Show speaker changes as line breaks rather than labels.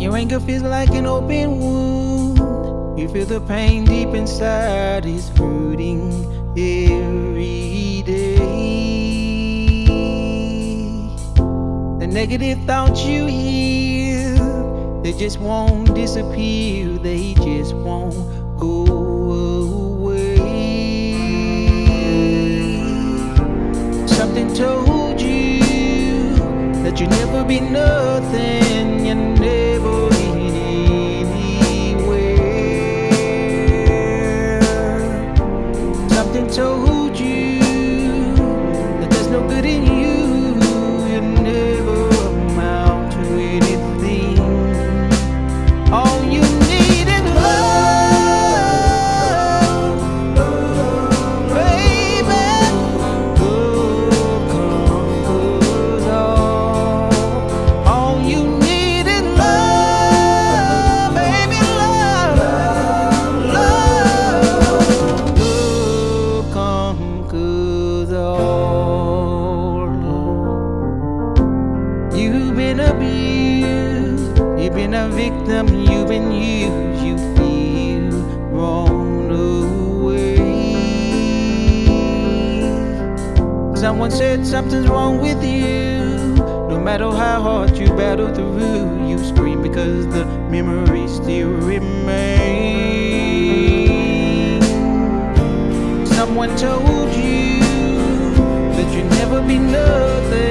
Your anger feels like an open wound. You feel the pain deep inside is hurting every day. The negative thoughts you hear, they just won't disappear. They just won't go away. Something told you that you'd never be nothing. Something You've been abused, you've been a victim, you've been used, you feel wrong away. Someone said something's wrong with you. No matter how hard you battle through, you scream because the memories still remain. Someone told be nothing,